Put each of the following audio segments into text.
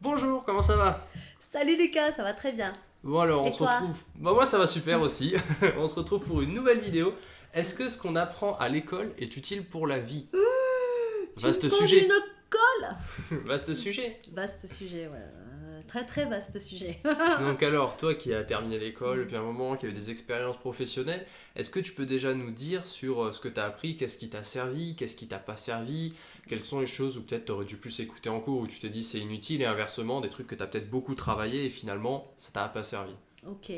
Bonjour, comment ça va? Salut Lucas, ça va très bien. Bon alors, on Et se retrouve. Bah moi ça va super aussi. on se retrouve pour une nouvelle vidéo. Est-ce que ce qu'on apprend à l'école est utile pour la vie? Vaste Tu me poses sujet. une colle? Vaste sujet. Vaste sujet, ouais. Très très vaste sujet. Donc alors, toi qui as terminé l'école depuis un moment, qui a eu des expériences professionnelles, est-ce que tu peux déjà nous dire sur euh, ce que tu as appris, qu'est-ce qui t'a servi, qu'est-ce qui t'a pas servi, quelles sont les choses où peut-être tu aurais dû plus écouter en cours, où tu t'es dit c'est inutile, et inversement, des trucs que tu as peut-être beaucoup travaillé et finalement ça t'a pas servi? ok.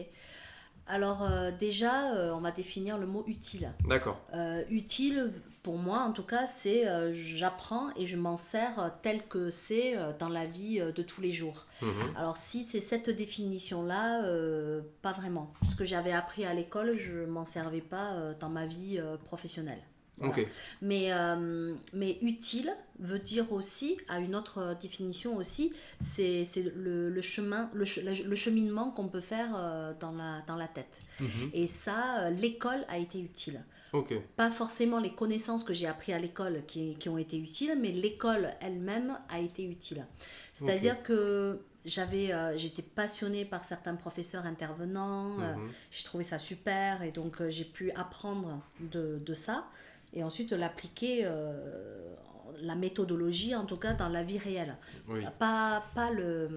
Alors euh, déjà, euh, on va définir le mot utile. D'accord. Euh, utile, pour moi en tout cas, c'est euh, j'apprends et je m'en sers euh, tel que c'est euh, dans la vie de tous les jours. Mhm. Alors si c'est cette définition-là, euh, pas vraiment. Ce que j'avais appris à l'école, je m'en servais pas dans ma vie professionnelle. Voilà. Ok. Mais, euh, mais utile veut dire aussi, à une autre définition aussi, c'est le, le chemin, le, le cheminement qu'on peut faire euh, dans, la, dans la tête. Mhm. Et ça, euh, l'école a été utile. Ok. Pas forcément les connaissances que j'ai appris à l'école qui, qui ont été utiles, mais l'école elle-même a été utile. C'est-à-dire que j'avais, euh, j'étais passionnée par certains professeurs intervenants, euh, Mhm. j'ai trouvé ça super et donc euh, j'ai pu apprendre de, de ça et ensuite l'appliquer, euh, la méthodologie en tout cas dans la vie réelle. Oui. Pas, pas le,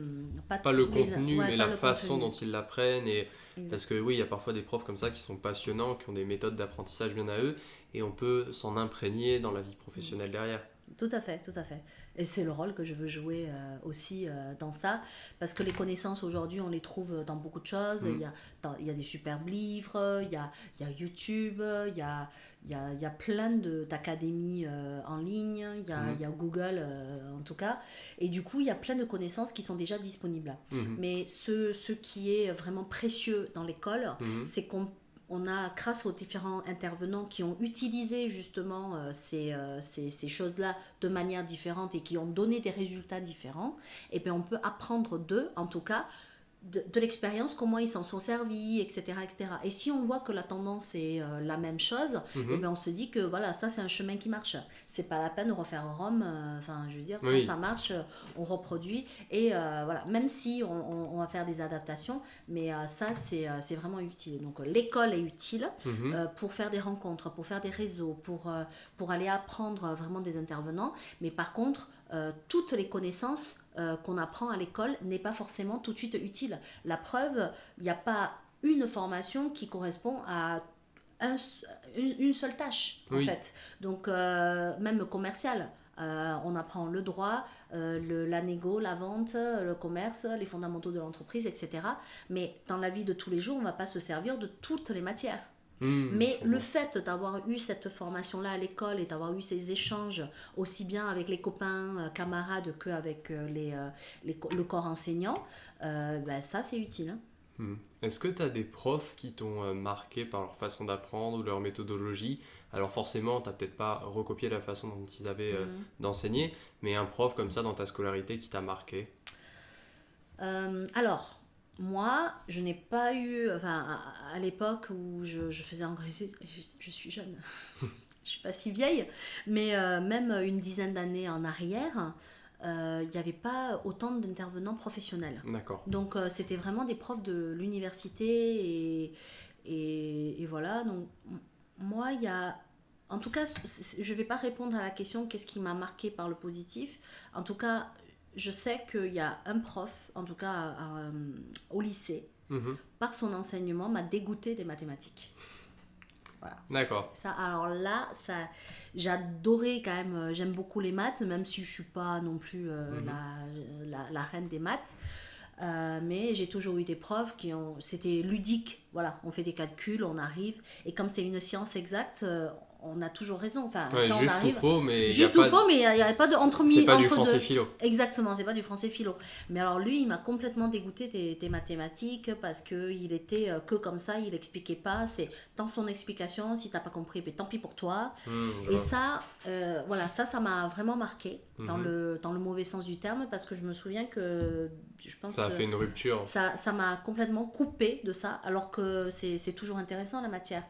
pas, Pas le les- contenu, ouais, mais la façon contenu. dont ils l'apprennent. Et... Parce que oui, il y a parfois des profs comme ça qui sont passionnants, qui ont des méthodes d'apprentissage bien à eux, et on peut s'en imprégner dans la vie professionnelle derrière. Tout à fait, tout à fait. Et c'est le rôle que je veux jouer euh, aussi euh, dans ça, parce que les connaissances aujourd'hui, on les trouve dans beaucoup de choses. Mm. Il, y a, dans- il y a des superbes livres, il y a, il y a YouTube, il y a, il y a, il y a plein d'académies euh, en ligne, il y a, Mm. il y a Google en tout cas. Et du coup, il y a plein de connaissances qui sont déjà disponibles. Mhm. Mais ce, ce qui est vraiment précieux dans l'école, Mhm. c'est qu'on on a, grâce aux différents intervenants qui ont utilisé justement euh, ces, euh, ces, choses-là de manière différente et qui ont donné des résultats différents, et bien on peut apprendre d'eux, en tout cas, de, de l'expérience, comment ils s'en sont servis, etc., etc. Et si on voit que la tendance est euh, la même chose, Mhm. eh ben, on se dit que voilà, ça c'est un chemin qui marche. C'est pas la peine de refaire Rome. euh, Enfin, je veux dire, quand Oui. ça marche, euh, on reproduit. Et euh, voilà, même si on, on- on va faire des adaptations, mais ça c'est c'est vraiment utile. Donc l'école est utile Mhm. pour faire des rencontres, pour faire des réseaux, pour, pour aller apprendre vraiment des intervenants. Mais par contre, toutes les connaissances euh, qu'on apprend à l'école n'est pas forcément tout de suite utile. La preuve, il n'y a pas une formation qui correspond à un une, seule tâche, en fait. Donc, euh, même commercial. euh, on apprend le droit, euh, le, la négo, la vente, le commerce, les fondamentaux de l'entreprise, etc. Mais dans la vie de tous les jours, on ne va pas se servir de toutes les matières. Mhm. Mais le fait d'avoir eu cette formation-là à l'école et d'avoir eu ces échanges aussi bien avec les copains, euh, camarades qu'avec euh, les, euh, les le corps enseignant, euh, ben ça c'est utile. hein. Mhm. Est-ce que tu as des profs qui t'ont marqué par leur façon d'apprendre ou leur méthodologie? Alors forcément, tu peut-être pas recopié la façon dont ils avaient euh, Mhm. d'enseigner, mais un prof comme ça dans ta scolarité qui t'a marqué? Euh, alors, moi, je n'ai pas eu, enfin, à, à l'époque où je, je faisais encore, je, je suis jeune, je suis pas si vieille, mais euh, même une dizaine d'années en arrière, euh, il n'y avait pas autant d'intervenants professionnels. D'accord. Donc euh, c'était vraiment des profs de l'université et, et, et voilà. Donc moi, il y a... En tout cas, je ne vais pas répondre à la question qu'est-ce qui m'a marqué par le positif. En tout cas, je sais qu'il y a un prof, en tout cas à- à, euh, au lycée, Mhm. par son enseignement, m'a dégoûté des mathématiques. Voilà. D'accord. Ça, alors là, ça, j'adorais quand même, euh, j'aime beaucoup les maths, même si je suis pas non plus euh, Mhm. la, la, la reine des maths. Euh, mais j'ai toujours eu des profs qui ont. C'était ludique, voilà, on fait des calculs, on arrive. Et comme c'est une science exacte, on a toujours raison. Enfin, Ouais, quand on juste arrive. ou faux, mais y a Juste ou pas- faux, mais il n'y avait pas de entre c'est pas du français deux. philo. Exactement, c'est pas du français philo. Mais alors lui, il m'a complètement dégoûté des, des mathématiques parce que il était euh, que comme ça, il expliquait pas. C'est dans son explication, si t'as pas compris, ben, tant pis pour toi. Je Et ça, euh, voilà, ça, ça m'a vraiment marqué dans Mhm. le dans le mauvais sens du terme parce que je me souviens que je pense Ça a fait une rupture. ça ça m'a complètement coupé de ça alors que c'est toujours intéressant la matière.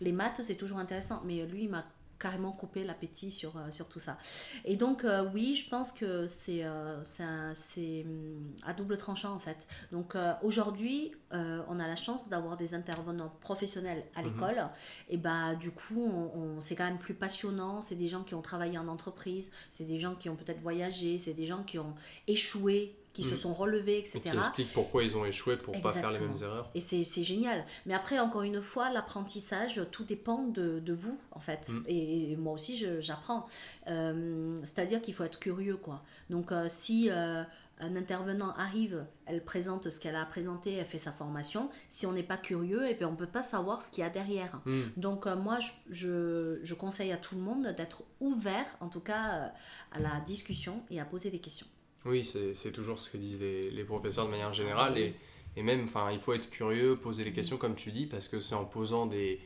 Les maths, c'est toujours intéressant, mais lui, il m'a carrément couper l'appétit sur, euh, sur tout ça. Et donc, euh, oui, je pense que c'est euh, c'est hum, à double tranchant en fait. Donc, euh, aujourd'hui, euh, on a la chance d'avoir des intervenants professionnels à l'école. Et bah, du coup, on, on- c'est quand même plus passionnant. C'est des gens qui ont travaillé en entreprise, c'est des gens qui ont peut-être voyagé, c'est des gens qui ont échoué, qui se Mhm. sont relevés, Et etc. qui explique pourquoi ils ont échoué pour pas faire les mêmes erreurs. Et c'est génial. Mais après, encore une fois, l'apprentissage, tout dépend de, de vous, en fait. Mm. Et, et moi aussi, j'apprends. Euh, C'est-à-dire qu'il faut être curieux, quoi. Donc, euh, si euh, un intervenant arrive, elle présente ce qu'elle a présenté, elle fait sa formation, si on n'est pas curieux, et bien on ne peut pas savoir ce qu'il y a derrière. Hmm. Donc, euh, moi, je, je, je conseille à tout le monde d'être ouvert, en tout cas, euh, à la discussion et à poser des questions. Oui, c'est toujours ce que disent les, professeurs de manière générale. Et, même, il faut être curieux, poser les questions comme tu dis, parce que c'est en posant des,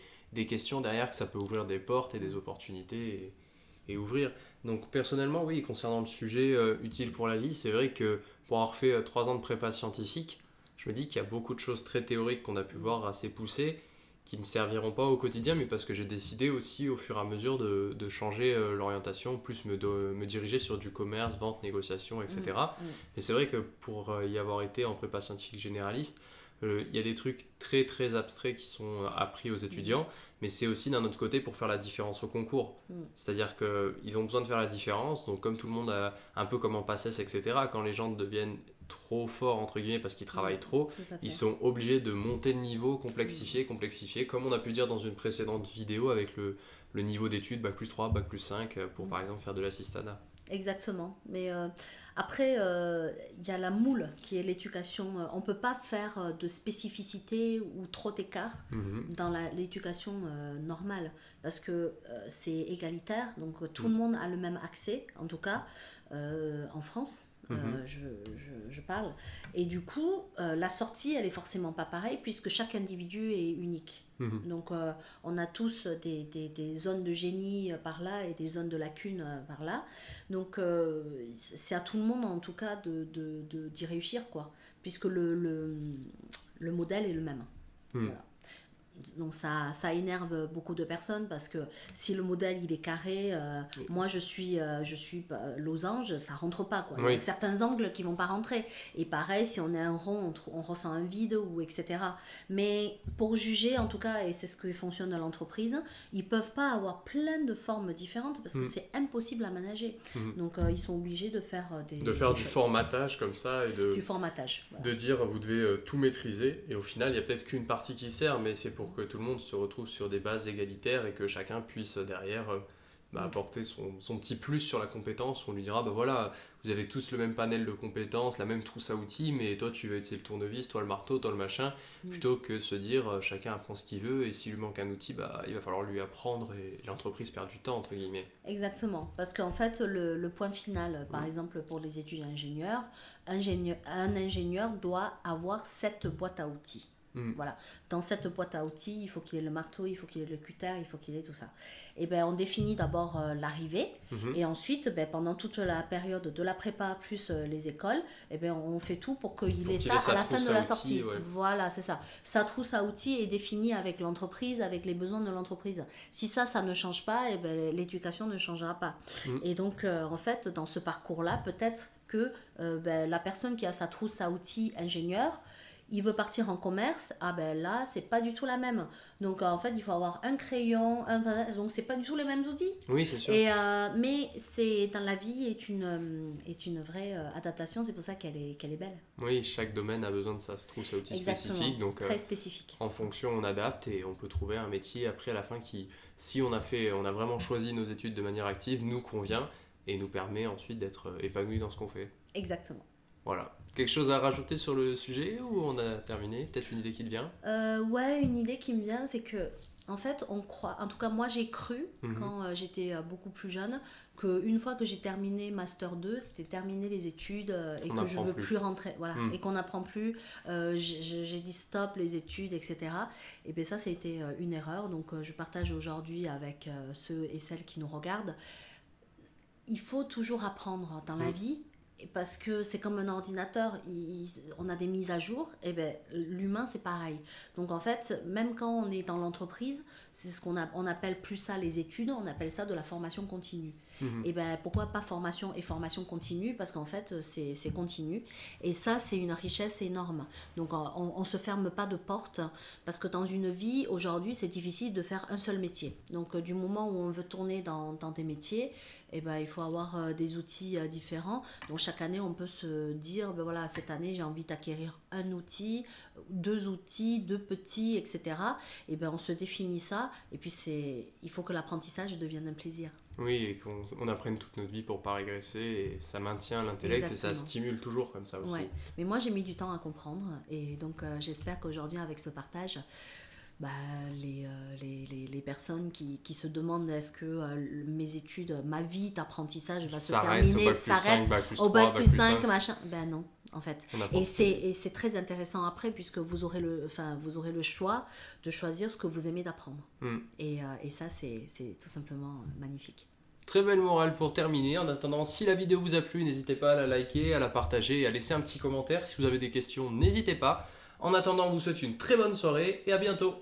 questions derrière que ça peut ouvrir des portes et des opportunités et, et ouvrir. Donc, personnellement, oui, concernant le sujet euh, utile pour la vie, c'est vrai que pour avoir fait euh, trois ans de prépa scientifique, je me dis qu'il y a beaucoup de choses très théoriques qu'on a pu voir assez poussées qui ne me serviront pas au quotidien, mais parce que j'ai décidé aussi au fur et à mesure de, de changer euh, l'orientation, plus me, de- me diriger sur du commerce, vente, négociation, etc. Mm. Mais c'est vrai que pour euh, y avoir été en prépa scientifique généraliste, il y a des trucs très très abstraits qui sont euh, appris aux étudiants, mais c'est aussi d'un autre côté pour faire la différence au concours. Mm. C'est-à-dire qu'ils ont besoin de faire la différence, donc comme tout le monde a un peu comme en PACES, etc., quand les gens deviennent trop forts, entre guillemets, parce qu'ils travaillent trop, à fait. ils sont obligés de monter le niveau, complexifier, complexifier, comme on a pu dire dans une précédente vidéo avec le, le niveau d'études, Bac plus 3, Bac plus 5, euh, pour Mm. par exemple faire de l'assistanat. Exactement. Mais euh, après, euh, il y a la moule qui est l'éducation. Euh, On ne peut pas faire euh, de spécificité ou trop d'écart Mhm. dans l'éducation euh, normale parce que euh, c'est égalitaire. Donc euh, tout le monde a le même accès, en tout cas euh, en France. Euh, Mhm. je, je- je parle. Et du coup, euh, la sortie, elle est forcément pas pareille puisque chaque individu est unique. Mhm. Donc, euh, on a tous des, des- des zones de génie par là et des zones de lacune euh, par là. Donc, c'est à tout le monde, en tout cas, de, de- de- d'y réussir, quoi. Puisque le, le, le modèle est le même. Hmm. Voilà. Donc, ça, ça énerve beaucoup de personnes parce que si le modèle, il est carré, euh, Oui. moi, je suis, euh, je suis euh, losange, ça rentre pas, quoi. Il y a certains angles qui vont pas rentrer. Et pareil, si on est un rond, on, ressent un vide, ou etc. Mais pour juger, en tout cas, et c'est ce que fonctionne dans l'entreprise, ils peuvent pas avoir plein de formes différentes parce que Mm. c'est impossible à manager. Mhm. Donc euh, ils sont obligés de faire des De faire des du choses. formatage comme ça et de, du formatage. voilà. de dire vous devez tout maîtriser et au final il y a peut-être qu'une partie qui sert mais c'est pour que tout le monde se retrouve sur des bases égalitaires et que chacun puisse derrière euh, bah, Mm. apporter son, son petit plus sur la compétence on lui dira bah voilà vous avez tous le même panel de compétences la même trousse à outils mais toi tu vas utiliser le tournevis toi le marteau toi le machin Mm. plutôt que se dire euh, chacun apprend ce qu'il veut et s'il lui manque un outil bah il va falloir lui apprendre et l'entreprise perd du temps entre guillemets Exactement, parce qu'en fait, le, le point final, par Mm. exemple pour les études ingénieurs, ingénieur, un ingénieur doit avoir cette boîte à outils. Mm. Voilà. Dans cette boîte à outils, il faut qu'il ait le marteau, il faut qu'il ait le cutter, il faut qu'il ait tout ça. Et ben, on définit d'abord euh, l'arrivée, Mhm. et ensuite, ben, pendant toute la période de la prépa plus euh, les écoles, et ben, on fait tout pour qu'il ait ça à la fin de la outils, sortie. ouais. Voilà, c'est ça. Sa trousse à outils est définie avec l'entreprise, avec les besoins de l'entreprise. Si ça, ça ne change pas, et ben, l'éducation ne changera pas. Mhm. Et donc, euh, en fait, dans ce parcours-là, peut-être que ben, la personne qui a sa trousse à outils ingénieur, il veut partir en commerce, ah ben là, c'est pas du tout la même. Donc, en fait, il faut avoir un crayon, un... donc c'est pas du tout les mêmes outils. oui c'est sûr Et, euh, mais c'est dans la vie est une, euh, est une vraie euh, adaptation, c'est pour ça qu'elle est, qu'elle est belle. oui chaque domaine a besoin de sa trousse à outils Exactement. spécifique donc euh, Très spécifique. en fonction on adapte et on peut trouver un métier après à la fin qui si on a fait on a vraiment choisi nos études de manière active nous convient et nous permet ensuite d'être euh, épanoui dans ce qu'on fait Exactement. Voilà quelque chose à rajouter sur le sujet ou on a terminé? Peut-être une idée qui te vient? Euh, ouais, une idée qui me vient, c'est que, en fait, on croit, en tout cas, moi j'ai cru, Mhm. quand euh, j'étais euh, beaucoup plus jeune, qu'une fois que j'ai terminé Master 2, c'était terminé les études euh, et On que je veux plus. plus, rentrer. Voilà, Mhm. et qu'on n'apprend plus. J'ai dit stop les études, etc. Et bien ça, c'était une erreur. Donc, je partage aujourd'hui avec ceux et celles qui nous regardent. Il faut toujours apprendre dans la Mhm. vie, parce que c'est comme un ordinateur, il- on a des mises à jour, et ben l'humain c'est pareil. Donc en fait, même quand on est dans l'entreprise, c'est ce qu'on on appelle plus ça les études, on appelle ça de la formation continue. Et ben pourquoi pas formation et formation continue? Parce qu'en fait c'est continu. Et ça c'est une richesse énorme. Donc on, on se ferme pas de porte parce que dans une vie aujourd'hui c'est difficile de faire un seul métier. Donc euh, du moment où on veut tourner dans, dans des métiers, eh ben, il faut avoir euh, des outils euh, différents. Donc chaque année, on peut se dire, ben voilà, cette année, j'ai envie d'acquérir un outil, deux outils, deux petits, etc. Et ben on se définit ça. Et puis c'est, il faut que l'apprentissage devienne un plaisir. Oui, et qu'on on apprenne toute notre vie pour pas régresser, et ça maintient l'intellect et ça stimule toujours comme ça aussi. Ouais. Mais moi, j'ai mis du temps à comprendre. Et donc, euh, j'espère qu'aujourd'hui, avec ce partage, bah, les, euh, les, les, les personnes qui, qui se demandent est-ce que euh, mes études, ma vie d'apprentissage va se terminer, bac plus 5, s'arrête au 3, bac plus 5, 5. machin. Ben non, en fait. Et c'est, très intéressant après, puisque vous aurez le, enfin, vous aurez le choix de choisir ce que vous aimez d'apprendre. Hmm. Et, euh, et ça, c'est, tout simplement euh, magnifique. Très belle morale pour terminer. En attendant, si la vidéo vous a plu, n'hésitez pas à la liker, à la partager et à laisser un petit commentaire. Si vous avez des questions, n'hésitez pas. En attendant, on vous souhaite une très bonne soirée et à bientôt.